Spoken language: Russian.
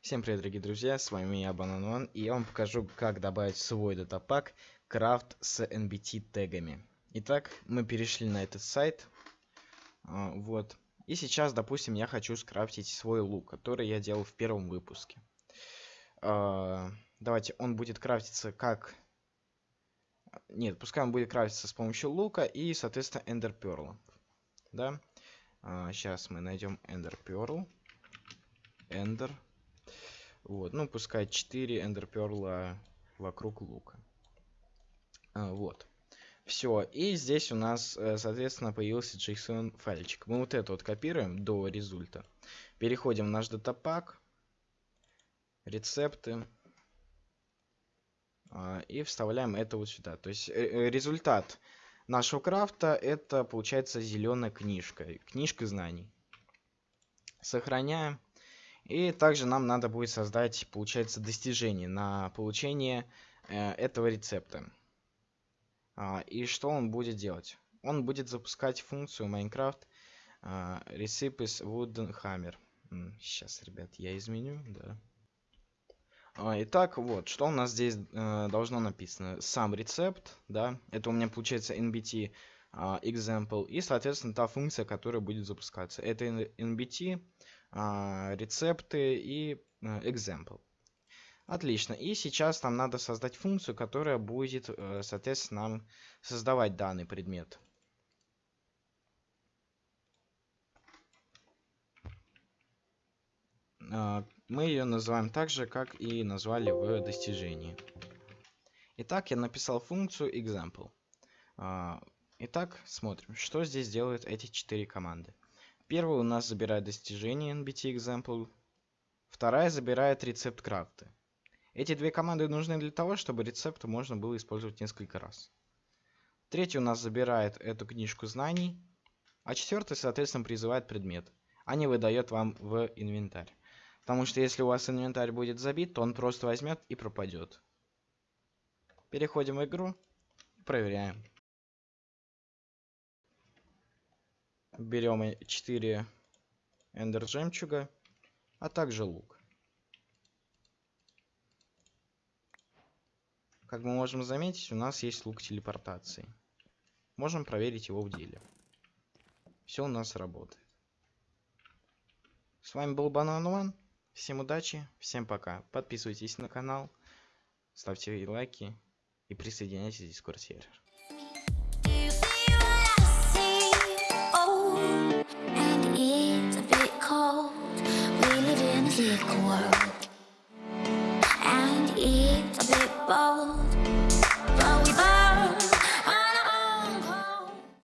Всем привет, дорогие друзья, с вами я, Бананон, и я вам покажу, как добавить свой датапак крафт с NBT тегами. Итак, мы перешли на этот сайт, а, вот, и сейчас, допустим, я хочу скрафтить свой лук, который я делал в первом выпуске. А, давайте, он будет крафтиться как... Нет, пускай он будет крафтиться с помощью лука и, соответственно, Pearl. Да? А, сейчас мы найдем Ender Pearl. Ender вот, ну, пускай 4 эндерперла вокруг лука. А, вот. Все, и здесь у нас, э, соответственно, появился JSON файличек. Мы вот это вот копируем до результа. Переходим в наш датапак, рецепты, а, и вставляем это вот сюда. То есть э, э, результат нашего крафта это получается зеленая книжка, книжка знаний. Сохраняем. И также нам надо будет создать, получается, достижение на получение э, этого рецепта. А, и что он будет делать? Он будет запускать функцию Minecraft uh, Recipes Wooden Hammer. Сейчас, ребят, я изменю, да. А, итак, вот, что у нас здесь э, должно написано? Сам рецепт, да, это у меня получается nbt uh, example, и, соответственно, та функция, которая будет запускаться. Это nbt а, рецепты и а, example. Отлично. И сейчас нам надо создать функцию, которая будет, э, соответственно, нам создавать данный предмет. А, мы ее называем так же, как и назвали в достижении. Итак, я написал функцию example. Итак, смотрим, что здесь делают эти четыре команды. Первая у нас забирает достижение NBT Example. Вторая забирает рецепт крафта. Эти две команды нужны для того, чтобы рецепт можно было использовать несколько раз. Третья у нас забирает эту книжку знаний. А четвертая, соответственно, призывает предмет, а не выдает вам в инвентарь. Потому что если у вас инвентарь будет забит, то он просто возьмет и пропадет. Переходим в игру и проверяем. Берем 4 эндер жемчуга, а также лук. Как мы можем заметить, у нас есть лук телепортации. Можем проверить его в деле. Все у нас работает. С вами был Банан One. Всем удачи, всем пока. Подписывайтесь на канал, ставьте лайки и присоединяйтесь в Discord сервер. be bold.